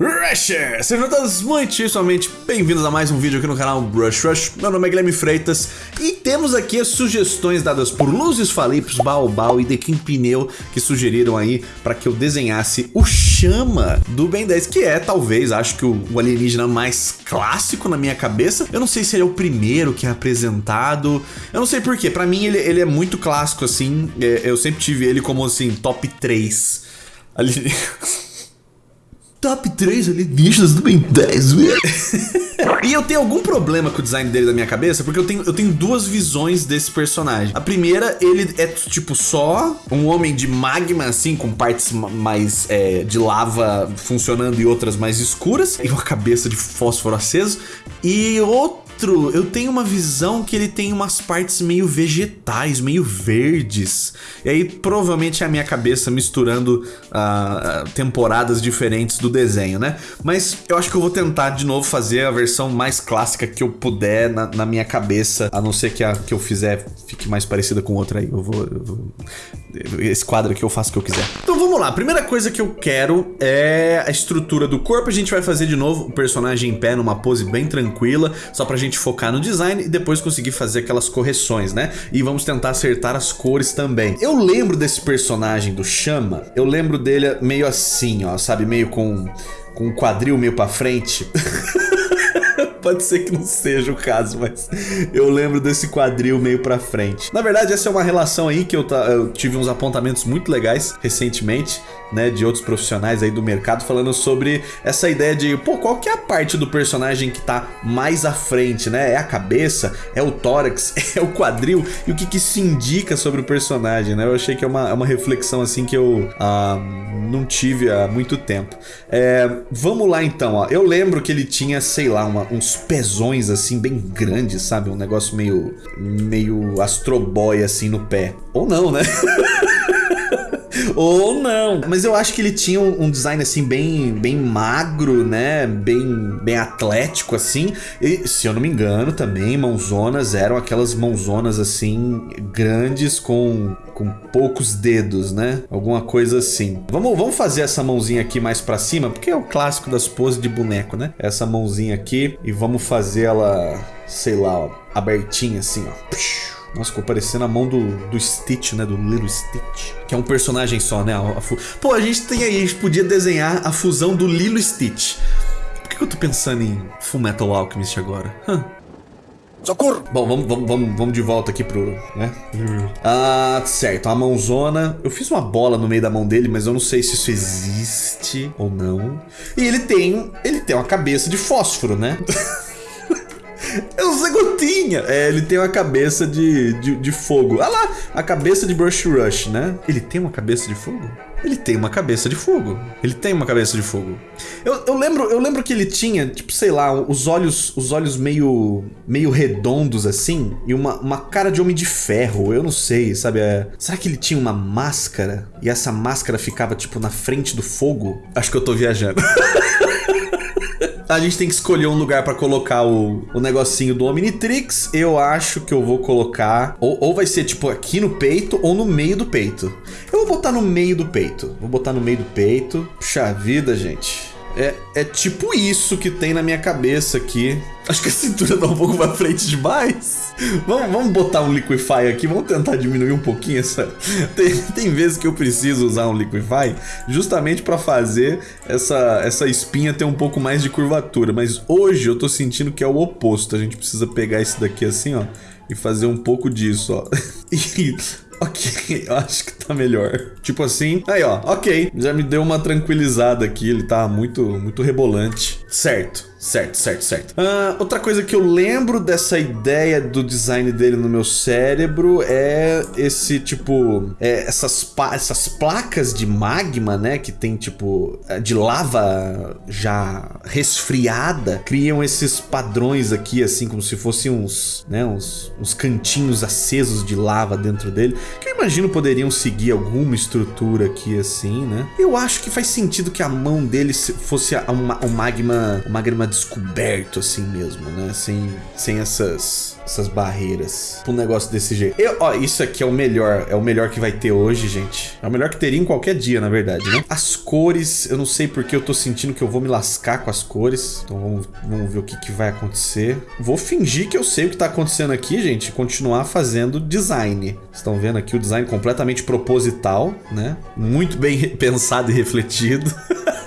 Rusher! Sejam todos muitíssimamente bem-vindos a mais um vídeo aqui no canal Brush Rush. Meu nome é Guilherme Freitas e temos aqui as sugestões dadas por Luzes Falipos, Baobal e King Pneu que sugeriram aí para que eu desenhasse o Chama do Ben 10, que é talvez, acho que o, alienígena mais clássico na minha cabeça. Eu não sei se ele é o primeiro que é apresentado, eu não sei porquê, pra mim ele, ele é muito clássico assim, é, eu sempre tive ele como assim, top 3 ali... Top 3 alienígenas do Ben 10, E eu tenho algum problema com o design dele da minha cabeça, porque eu tenho, eu tenho duas visões desse personagem. A primeira, ele é tipo só um homem de magma, assim, com partes mais é, de lava funcionando e outras mais escuras, e uma cabeça de fósforo aceso. E outro eu tenho uma visão que ele tem umas partes meio vegetais, meio verdes. E aí provavelmente é a minha cabeça misturando uh, temporadas diferentes do desenho, né? Mas eu acho que eu vou tentar de novo fazer a versão mais clássica que eu puder na, na minha cabeça, a não ser que a que eu fizer fique mais parecida com outra aí. Eu vou, eu vou, Esse quadro aqui eu faço o que eu quiser. Então vamos lá, a primeira coisa que eu quero é a estrutura do corpo. A gente vai fazer de novo o personagem em pé numa pose bem tranquila, só pra gente focar no design e depois conseguir fazer aquelas correções, né? E vamos tentar acertar as cores também. Eu lembro desse personagem do Chama, eu lembro dele meio assim, ó, sabe? Meio com, com um quadril meio pra frente. Pode ser que não seja o caso, mas eu lembro desse quadril meio pra frente. Na verdade, essa é uma relação aí que eu, eu tive uns apontamentos muito legais recentemente né, de outros profissionais aí do mercado falando sobre essa ideia de, pô, qual que é a parte do personagem que tá mais à frente, né? É a cabeça, é o tórax, é o quadril e o que que se indica sobre o personagem, né? Eu achei que é uma, é uma reflexão assim que eu ah, não tive há muito tempo. É, vamos lá então, ó. Eu lembro que ele tinha, sei lá, uma, uns pezões assim bem grandes, sabe? Um negócio meio, meio astroboy assim no pé. Ou não, né? Ou não. Mas eu acho que ele tinha um, design assim bem, bem magro, né? Bem, bem atlético assim. E se eu não me engano também, mãozonas eram aquelas mãozonas assim grandes com com poucos dedos, né? Alguma coisa assim. Vamos, vamos fazer essa mãozinha aqui mais pra cima, porque é o clássico das poses de boneco, né? Essa mãozinha aqui e vamos fazer ela, sei lá, ó, abertinha assim, ó. Nossa, ficou parecendo a mão do, do Stitch, né? Do Little Stitch. Que é um personagem só, né? A, a Pô, a gente tem aí, a gente podia desenhar a fusão do Lilo Stitch. Por que, que eu tô pensando em Full Metal Alchemist agora? Huh. Socorro! Bom, vamos, vamos, vamos, vamos de volta aqui pro... né? Ah, certo. A mãozona... Eu fiz uma bola no meio da mão dele, mas eu não sei se isso existe ou não. E ele tem... Ele tem uma cabeça de fósforo, né? É o Zé Gotinha. É, ele tem uma cabeça de, de, de fogo. Ah lá, a cabeça de Brush Rush, né? Ele tem uma cabeça de fogo? Ele tem uma cabeça de fogo. Ele tem uma cabeça de fogo. Eu, eu, lembro, eu lembro que ele tinha, tipo, sei lá, os olhos, os olhos meio, meio redondos assim e uma, uma cara de homem de ferro. Eu não sei, sabe? É... Será que ele tinha uma máscara e essa máscara ficava tipo na frente do fogo? Acho que eu tô viajando. A gente tem que escolher um lugar pra colocar o, o negocinho do Omnitrix. Eu acho que eu vou colocar... Ou, ou vai ser, tipo, aqui no peito ou no meio do peito. Eu vou botar no meio do peito. Vou botar no meio do peito. Puxa vida, gente. É, é tipo isso que tem na minha cabeça aqui. Acho que a cintura tá um pouco pra frente demais. Vamos, vamos botar um Liquify aqui, vamos tentar diminuir um pouquinho essa... Tem, tem vezes que eu preciso usar um Liquify justamente pra fazer essa, essa espinha ter um pouco mais de curvatura. Mas hoje eu tô sentindo que é o oposto. A gente precisa pegar esse daqui assim, ó, e fazer um pouco disso, ó. E Ok, eu acho que tá melhor. Tipo assim, aí ó, ok. Já me deu uma tranquilizada aqui, ele tá muito, muito rebolante. Certo. Certo, certo, certo. Uh, outra coisa que eu lembro dessa ideia do design dele no meu cérebro é esse tipo. É, essas, essas placas de magma, né? Que tem tipo. É, de lava já resfriada. Criam esses padrões aqui, assim, como se fossem uns. Né, uns, uns cantinhos acesos de lava dentro dele. Que eu imagino poderiam seguir alguma estrutura aqui, assim, né? Eu acho que faz sentido que a mão dele fosse um, um magma. Um magma descoberto assim mesmo, né? Sem, sem essas essas barreiras um negócio desse jeito. Eu, ó, isso aqui é o melhor, é o melhor que vai ter hoje, gente. É o melhor que teria em qualquer dia, na verdade, né? As cores, eu não sei porque eu tô sentindo que eu vou me lascar com as cores. Então vamos, vamos ver o que, que vai acontecer. Vou fingir que eu sei o que tá acontecendo aqui, gente. Continuar fazendo design. Estão vendo aqui o design completamente proposital, né? Muito bem pensado e refletido.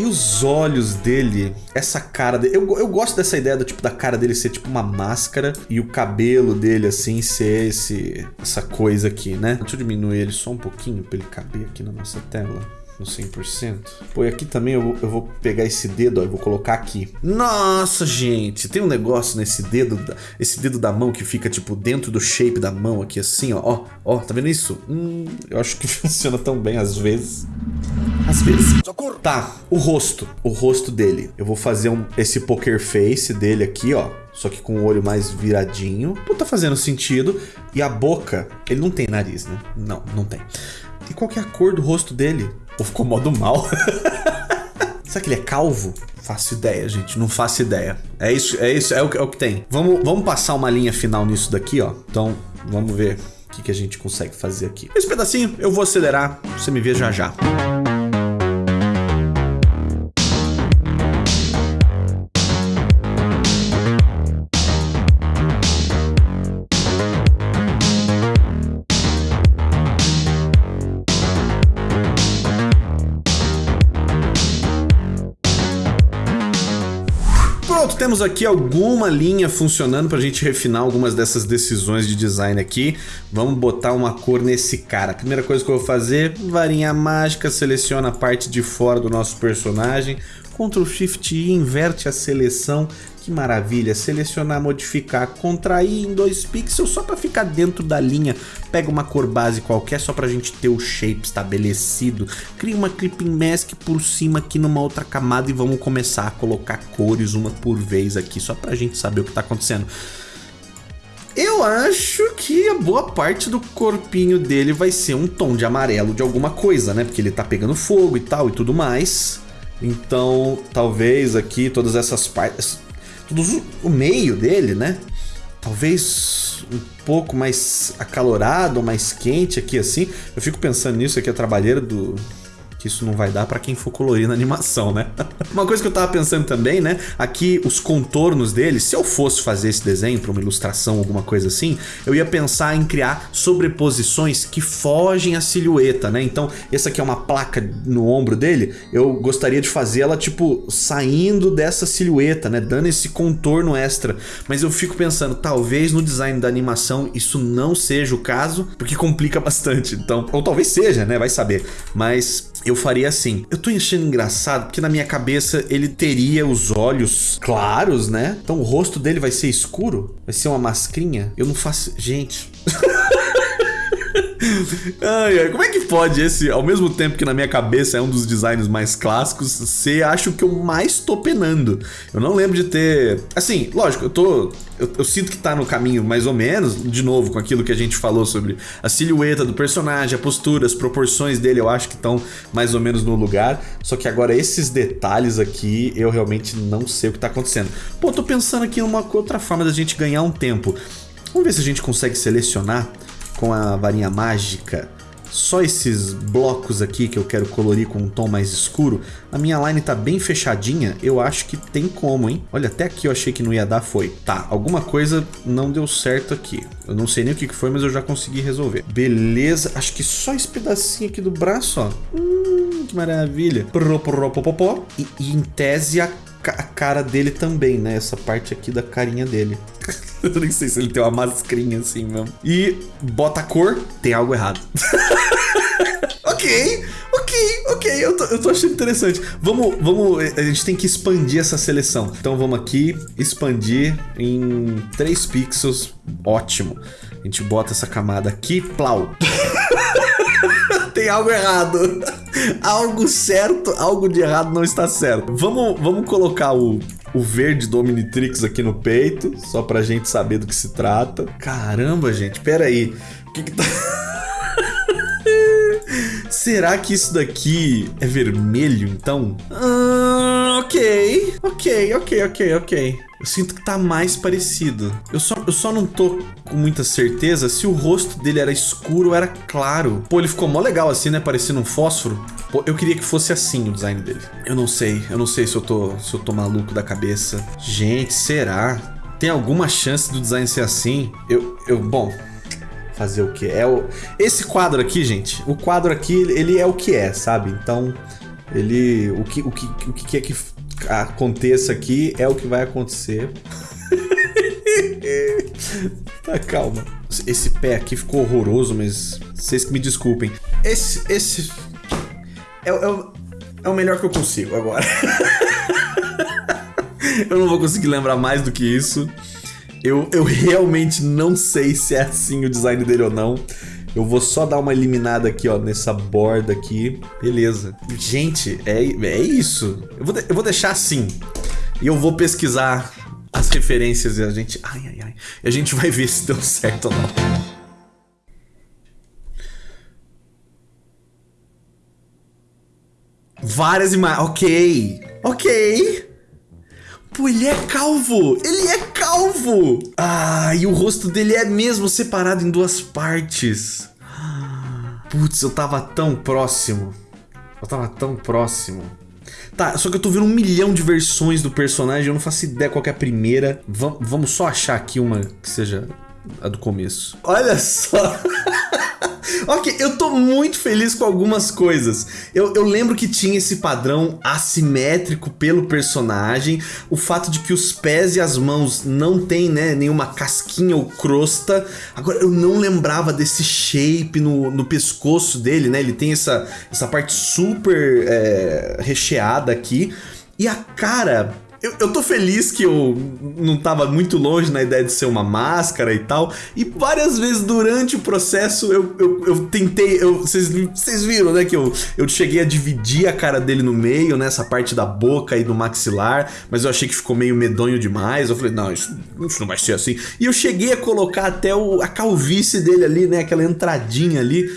E os olhos dele, essa cara dele. Eu, eu gosto dessa ideia do tipo da cara dele ser tipo uma máscara e o cabelo dele assim ser esse essa coisa aqui, né? Deixa eu diminuir ele só um pouquinho para ele caber aqui na nossa tela no 100%. Pô, e aqui também eu, eu vou pegar esse dedo, ó, eu vou colocar aqui. Nossa, gente, tem um negócio nesse dedo, esse dedo da mão que fica, tipo, dentro do shape da mão aqui, assim, ó. Ó, ó tá vendo isso? Hum, eu acho que funciona tão bem às vezes. Às vezes. Socorro. Tá, o rosto. O rosto dele. Eu vou fazer um, esse poker face dele aqui, ó. Só que com o olho mais viradinho. Pô, tá fazendo sentido. E a boca, ele não tem nariz, né? Não, não tem. E qual que é a cor do rosto dele? Ou ficou modo mal? Será que ele é calvo? Faço ideia, gente. Não faço ideia. É isso, é isso, é o, é o que tem. Vamos, vamos passar uma linha final nisso daqui, ó. Então, vamos ver o que, que a gente consegue fazer aqui. Esse pedacinho eu vou acelerar. Você me vê já já. Temos aqui alguma linha funcionando para a gente refinar algumas dessas decisões de design aqui. Vamos botar uma cor nesse cara. Primeira coisa que eu vou fazer, varinha mágica, seleciona a parte de fora do nosso personagem. Ctrl Shift I, inverte a seleção que maravilha, selecionar, modificar, contrair em dois pixels só para ficar dentro da linha. Pega uma cor base qualquer só para a gente ter o shape estabelecido. Cria uma clipping mask por cima aqui numa outra camada e vamos começar a colocar cores uma por vez aqui só para a gente saber o que está acontecendo. Eu acho que a boa parte do corpinho dele vai ser um tom de amarelo de alguma coisa, né? Porque ele tá pegando fogo e tal e tudo mais. Então, talvez aqui todas essas partes tudo o meio dele, né? Talvez um pouco mais acalorado, mais quente aqui assim. Eu fico pensando nisso aqui, a trabalheira do, que isso não vai dar para quem for colorir na animação, né? uma coisa que eu tava pensando também, né? Aqui os contornos dele, se eu fosse fazer esse desenho para uma ilustração, alguma coisa assim, eu ia pensar em criar sobreposições que fogem a silhueta, né? Então, essa aqui é uma placa no ombro dele, eu gostaria de fazer ela tipo saindo dessa silhueta, né? Dando esse contorno extra. Mas eu fico pensando, talvez no design da animação isso não seja o caso, porque complica bastante. Então, ou talvez seja, né? Vai saber. Mas eu faria assim. Eu tô achando engraçado porque na minha cabeça ele teria os olhos claros, né? Então o rosto dele vai ser escuro? Vai ser uma mascrinha? Eu não faço... Gente... ai, ai, como é que pode esse, ao mesmo tempo que na minha cabeça é um dos designs mais clássicos, ser acho que eu mais tô penando? Eu não lembro de ter... Assim, lógico, eu tô eu, eu, sinto que tá no caminho mais ou menos, de novo, com aquilo que a gente falou sobre a silhueta do personagem, a postura, as proporções dele, eu acho que estão mais ou menos no lugar. Só que agora esses detalhes aqui, eu realmente não sei o que tá acontecendo. Pô, tô pensando aqui numa outra forma da gente ganhar um tempo. Vamos ver se a gente consegue selecionar com a varinha mágica só esses blocos aqui que eu quero colorir com um tom mais escuro, a minha line tá bem fechadinha, eu acho que tem como, hein? Olha, até aqui eu achei que não ia dar, foi. Tá, alguma coisa não deu certo aqui. Eu não sei nem o que foi, mas eu já consegui resolver. Beleza, acho que só esse pedacinho aqui do braço, ó. Hum, que maravilha. E, e em tese a cara dele também, né? Essa parte aqui da carinha dele. Eu nem sei se ele tem uma mascrinha assim mesmo. E bota a cor, tem algo errado. ok, ok, ok. Eu tô, eu tô achando interessante. Vamos, vamos. A gente tem que expandir essa seleção. Então vamos aqui, expandir em 3 pixels. Ótimo. A gente bota essa camada aqui, plau. tem algo errado. Algo certo, algo de errado não está certo. Vamos, vamos colocar o, o verde do Omnitrix aqui no peito, só pra gente saber do que se trata. Caramba, gente, pera aí. O que que tá... Será que isso daqui é vermelho, então? Ah, Ok, ok, ok, ok, ok. Eu sinto que tá mais parecido. Eu só, eu só não tô com muita certeza se o rosto dele era escuro ou era claro. Pô, ele ficou mó legal assim, né? Parecendo um fósforo. Pô, eu queria que fosse assim o design dele. Eu não sei. Eu não sei se eu tô, se eu tô maluco da cabeça. Gente, será? Tem alguma chance do design ser assim? Eu, eu, bom, fazer o que? É o esse quadro aqui, gente. O quadro aqui, ele é o que é, sabe? Então, ele o que o que o que é que aconteça aqui é o que vai acontecer. tá, calma. Esse pé aqui ficou horroroso, mas vocês que me desculpem. Esse, esse é, é, é o melhor que eu consigo agora. eu não vou conseguir lembrar mais do que isso. Eu, eu realmente não sei se é assim o design dele ou não. Eu vou só dar uma eliminada aqui, ó, nessa borda aqui. Beleza. Gente, é, é isso. Eu vou, eu vou deixar assim. E eu vou pesquisar as referências e a gente... Ai, ai, ai. E a gente vai ver se deu certo ou não. Várias imagens. Ok. Ok. Pô, ele é calvo! Ele é calvo! Ah, e o rosto dele é mesmo separado em duas partes. Putz, eu tava tão próximo. Eu tava tão próximo. Tá, só que eu tô vendo um milhão de versões do personagem, eu não faço ideia qual é a primeira. V vamos só achar aqui uma que seja a do começo. Olha só! ok, eu tô muito feliz com algumas coisas. Eu, eu lembro que tinha esse padrão assimétrico pelo personagem, o fato de que os pés e as mãos não tem, né, nenhuma casquinha ou crosta. Agora, eu não lembrava desse shape no, no pescoço dele, né? Ele tem essa, essa parte super é, recheada aqui. E a cara eu, eu tô feliz que eu não tava muito longe na ideia de ser uma máscara e tal. E várias vezes durante o processo eu, eu, eu tentei. Vocês viram, né? Que eu, eu cheguei a dividir a cara dele no meio, né, parte da boca e do maxilar. Mas eu achei que ficou meio medonho demais. Eu falei, não, isso, isso não vai ser assim. E eu cheguei a colocar até o, a calvície dele ali, né? Aquela entradinha ali.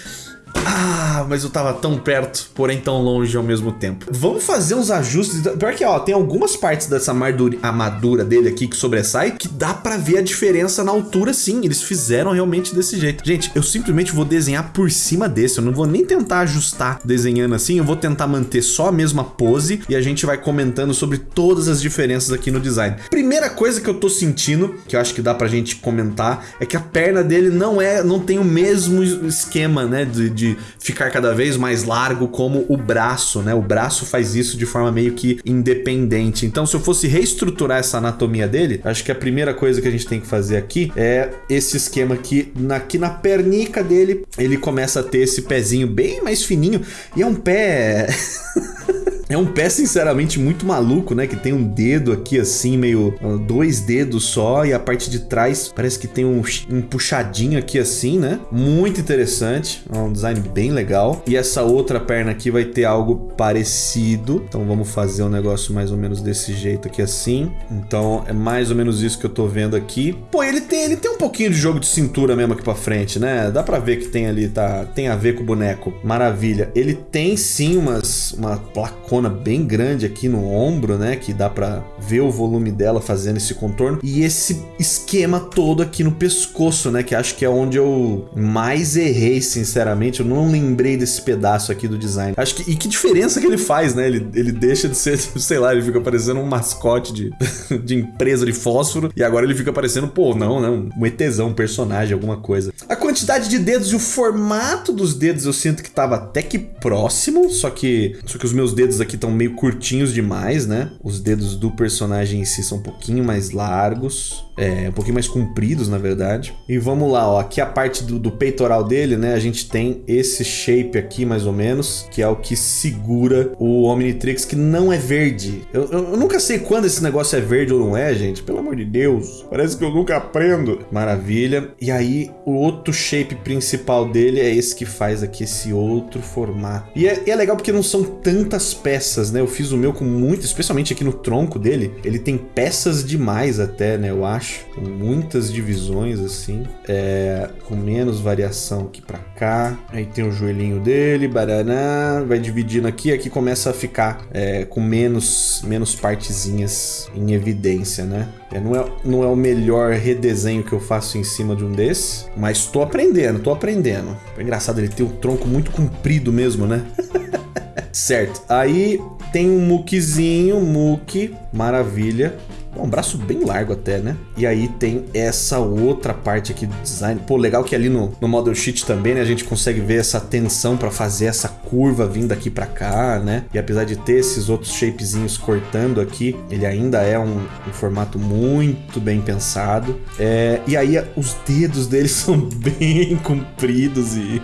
Ah, mas eu tava tão perto, porém tão longe ao mesmo tempo. Vamos fazer uns ajustes. Pior que, ó, tem algumas partes dessa armadura dele aqui que sobressai que dá pra ver a diferença na altura sim. Eles fizeram realmente desse jeito. Gente, eu simplesmente vou desenhar por cima desse. Eu não vou nem tentar ajustar desenhando assim. Eu vou tentar manter só a mesma pose e a gente vai comentando sobre todas as diferenças aqui no design. Primeira coisa que eu tô sentindo, que eu acho que dá pra gente comentar, é que a perna dele não é, não tem o mesmo esquema, né, de, de ficar cada vez mais largo como o braço, né? O braço faz isso de forma meio que independente. Então, se eu fosse reestruturar essa anatomia dele, acho que a primeira coisa que a gente tem que fazer aqui é esse esquema aqui, aqui na pernica dele, ele começa a ter esse pezinho bem mais fininho e é um pé... É um pé, sinceramente, muito maluco, né? Que tem um dedo aqui, assim, meio... Uh, dois dedos só. E a parte de trás parece que tem um, um puxadinho aqui, assim, né? Muito interessante. É um design bem legal. E essa outra perna aqui vai ter algo parecido. Então vamos fazer um negócio mais ou menos desse jeito aqui, assim. Então é mais ou menos isso que eu tô vendo aqui. Pô, ele tem, ele tem um pouquinho de jogo de cintura mesmo aqui pra frente, né? Dá pra ver que tem ali, tá? Tem a ver com o boneco. Maravilha. Ele tem, sim, umas, uma placona bem grande aqui no ombro, né? Que dá pra ver o volume dela fazendo esse contorno. E esse esquema todo aqui no pescoço, né? Que acho que é onde eu mais errei, sinceramente. Eu não lembrei desse pedaço aqui do design. Acho que... E que diferença que ele faz, né? Ele, ele deixa de ser, sei lá, ele fica parecendo um mascote de, de empresa de fósforo. E agora ele fica parecendo, pô, não, não. Um ETzão, um personagem, alguma coisa. A quantidade de dedos e o formato dos dedos eu sinto que tava até que próximo. Só que, só que os meus dedos aqui estão meio curtinhos demais, né? Os dedos do personagem em si são um pouquinho mais largos, é, um pouquinho mais compridos, na verdade. E vamos lá, ó, aqui a parte do, do peitoral dele, né? A gente tem esse shape aqui, mais ou menos, que é o que segura o Omnitrix, que não é verde. Eu, eu, eu nunca sei quando esse negócio é verde ou não é, gente. Pelo amor de Deus. Parece que eu nunca aprendo. Maravilha. E aí, o outro shape principal dele é esse que faz aqui esse outro formato. E é, e é legal porque não são tantas peças peças, né? Eu fiz o meu com muito, especialmente aqui no tronco dele, ele tem peças demais até, né? Eu acho. Muitas divisões, assim. É, com menos variação aqui pra cá. Aí tem o joelhinho dele, baraná. Vai dividindo aqui, aqui começa a ficar é, com menos, menos partezinhas em evidência, né? É, não, é, não é o melhor redesenho que eu faço em cima de um desses, mas tô aprendendo, tô aprendendo. É engraçado ele ter um tronco muito comprido mesmo, né? certo. Aí tem um muquezinho, muque, maravilha. Um braço bem largo até, né? E aí tem essa outra parte aqui do design. Pô, legal que ali no, no Model Sheet também, né? A gente consegue ver essa tensão para fazer essa curva vindo aqui para cá, né? E apesar de ter esses outros shapezinhos cortando aqui, ele ainda é um, um formato muito bem pensado. É, e aí os dedos dele são bem compridos e...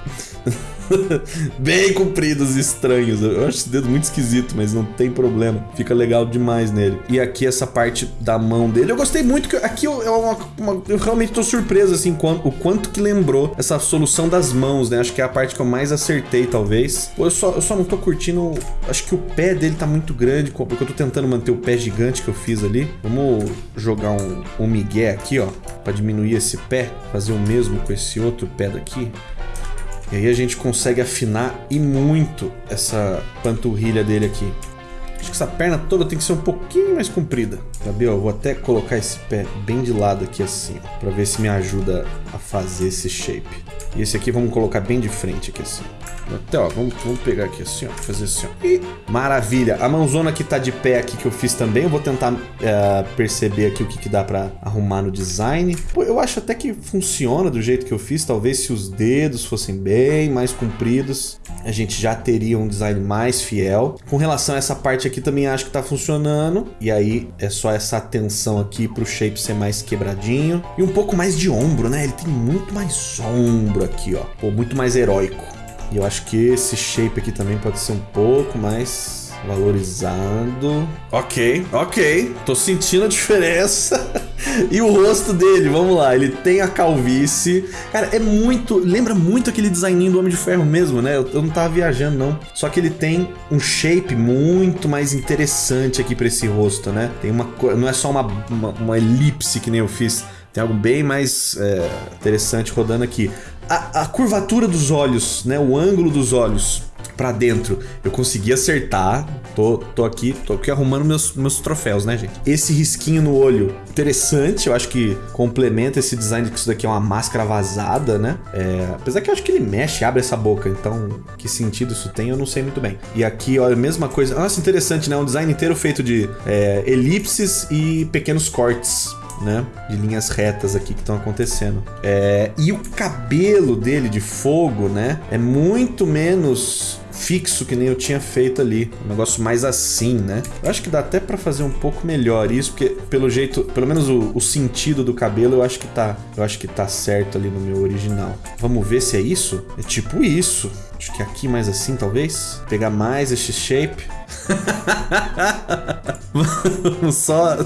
bem compridos e estranhos. Eu acho esse dedo muito esquisito, mas não tem problema. Fica legal demais nele. E aqui essa parte da mão dele. Eu gostei muito que aqui eu, eu, uma, uma, eu realmente tô surpreso assim o quanto que lembrou essa solução das mãos, né? Acho que é a parte que eu mais acertei, talvez. Eu só, eu só não tô curtindo. Acho que o pé dele tá muito grande, porque eu tô tentando manter o pé gigante que eu fiz ali. Vamos jogar um, um migué aqui, ó, para diminuir esse pé, fazer o mesmo com esse outro pé daqui. E aí a gente consegue afinar e muito essa panturrilha dele aqui. Acho que essa perna toda tem que ser um pouquinho mais comprida. Gabriel, eu vou até colocar esse pé bem de lado aqui assim, para ver se me ajuda a fazer esse shape. E esse aqui vamos colocar bem de frente aqui assim. Até, ó, vamos, vamos pegar aqui assim, ó, fazer assim, ó. E, maravilha. A mãozona que tá de pé aqui que eu fiz também, eu vou tentar é, perceber aqui o que, que dá pra arrumar no design. Pô, eu acho até que funciona do jeito que eu fiz. Talvez se os dedos fossem bem mais compridos, a gente já teria um design mais fiel. Com relação a essa parte aqui, também acho que tá funcionando. E aí, é só essa atenção aqui pro shape ser mais quebradinho. E um pouco mais de ombro, né? Ele tem muito mais ombro aqui, ó. Pô, muito mais heróico. E eu acho que esse shape aqui também pode ser um pouco mais valorizado. Ok, ok. Tô sentindo a diferença. e o rosto dele, vamos lá, ele tem a calvície. Cara, é muito. Lembra muito aquele designinho do Homem de Ferro mesmo, né? Eu, eu não tava viajando, não. Só que ele tem um shape muito mais interessante aqui pra esse rosto, né? Tem uma. Não é só uma, uma, uma elipse que nem eu fiz. Tem algo bem mais é, interessante rodando aqui a, a curvatura dos olhos, né? O ângulo dos olhos para dentro. Eu consegui acertar. Tô, tô aqui, tô aqui arrumando meus, meus troféus, né, gente? Esse risquinho no olho, interessante. Eu acho que complementa esse design que isso daqui é uma máscara vazada, né? É, apesar que eu acho que ele mexe, abre essa boca. Então, que sentido isso tem, eu não sei muito bem. E aqui, olha, mesma coisa. Nossa, interessante, né? Um design inteiro feito de é, elipses e pequenos cortes né? De linhas retas aqui que estão acontecendo. É, e o cabelo dele de fogo, né? É muito menos fixo que nem eu tinha feito ali. Um negócio mais assim, né? Eu acho que dá até para fazer um pouco melhor isso, porque pelo jeito, pelo menos o, o, sentido do cabelo, eu acho que tá, eu acho que tá certo ali no meu original. Vamos ver se é isso? É tipo isso. Acho que aqui mais assim, talvez. Pegar mais esse shape. Vamos só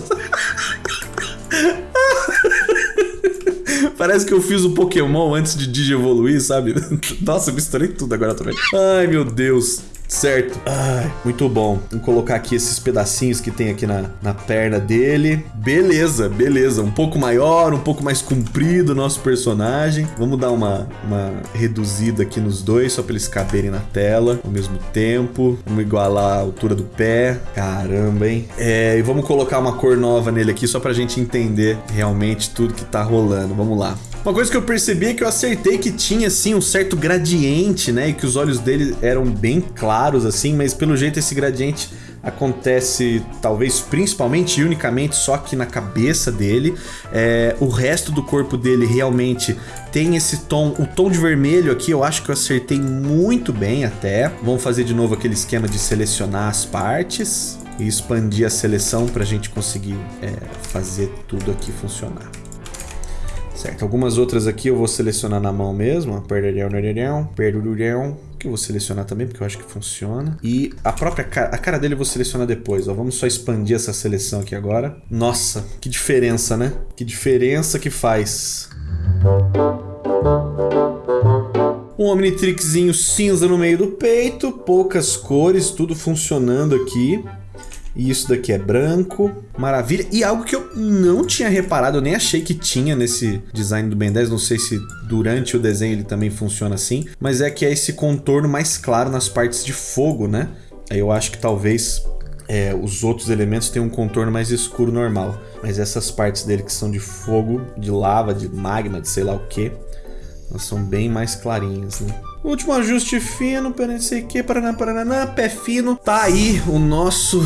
Parece que eu fiz o Pokémon antes de Digievoluir, sabe? Nossa, misturei tudo agora também. Ai, meu Deus. Certo. Ai, muito bom. Vamos colocar aqui esses pedacinhos que tem aqui na, na perna dele. Beleza, beleza. Um pouco maior, um pouco mais comprido o nosso personagem. Vamos dar uma, uma reduzida aqui nos dois, só para eles caberem na tela ao mesmo tempo. Vamos igualar a altura do pé. Caramba, hein? É, e vamos colocar uma cor nova nele aqui, só pra gente entender realmente tudo que tá rolando. Vamos lá. Uma coisa que eu percebi é que eu acertei que tinha, assim, um certo gradiente, né? E que os olhos dele eram bem claros, assim, mas pelo jeito esse gradiente acontece talvez principalmente e unicamente só aqui na cabeça dele. É, o resto do corpo dele realmente tem esse tom, o tom de vermelho aqui eu acho que eu acertei muito bem até. Vamos fazer de novo aquele esquema de selecionar as partes e expandir a seleção para a gente conseguir é, fazer tudo aqui funcionar. Certo, algumas outras aqui eu vou selecionar na mão mesmo. Perdurão, perdurão, que eu vou selecionar também, porque eu acho que funciona. E a própria cara, a cara dele eu vou selecionar depois, ó. Vamos só expandir essa seleção aqui agora. Nossa, que diferença, né? Que diferença que faz. Um Omnitrixzinho cinza no meio do peito, poucas cores, tudo funcionando aqui. E isso daqui é branco, maravilha. E algo que eu não tinha reparado, eu nem achei que tinha nesse design do Ben 10, não sei se durante o desenho ele também funciona assim, mas é que é esse contorno mais claro nas partes de fogo, né? Aí eu acho que talvez é, os outros elementos tenham um contorno mais escuro normal. Mas essas partes dele que são de fogo, de lava, de magma, de sei lá o que, elas são bem mais clarinhas, né? Último ajuste fino, para não sei o que, paraná, paraná, pé fino. Tá aí o nosso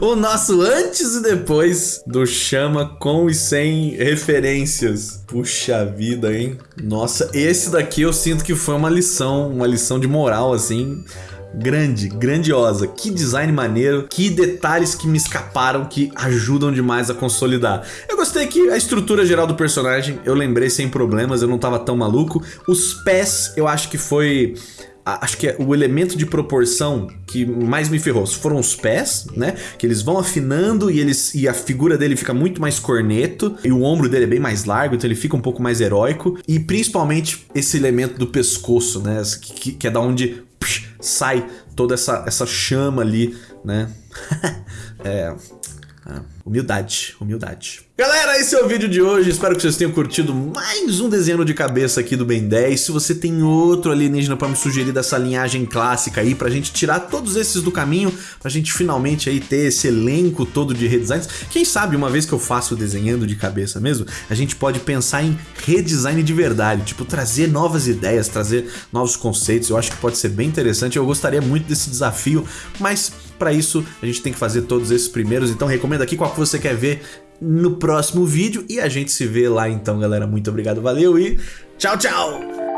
o nosso antes e depois do Chama com e sem referências. Puxa vida, hein? Nossa, esse daqui eu sinto que foi uma lição, uma lição de moral, assim, grande, grandiosa. Que design maneiro, que detalhes que me escaparam que ajudam demais a consolidar. Eu gostei que a estrutura geral do personagem eu lembrei sem problemas, eu não tava tão maluco. Os pés eu acho que foi acho que é o elemento de proporção que mais me ferrou foram os pés, né? Que eles vão afinando e eles e a figura dele fica muito mais corneto e o ombro dele é bem mais largo, então ele fica um pouco mais heróico e principalmente esse elemento do pescoço, né? Que, que é da onde psh, sai toda essa, essa chama ali, né? é, ah, humildade, humildade. Galera, esse é o vídeo de hoje, espero que vocês tenham curtido mais um desenho de cabeça aqui do Ben 10. Se você tem outro alienígena para me sugerir dessa linhagem clássica aí, pra gente tirar todos esses do caminho, pra gente finalmente aí ter esse elenco todo de redesigns. Quem sabe, uma vez que eu faço desenhando de cabeça mesmo, a gente pode pensar em redesign de verdade, tipo, trazer novas ideias, trazer novos conceitos, eu acho que pode ser bem interessante, eu gostaria muito desse desafio, mas para isso, a gente tem que fazer todos esses primeiros, então recomendo aqui qual que você quer ver no próximo vídeo e a gente se vê lá então, galera. Muito obrigado, valeu e tchau, tchau!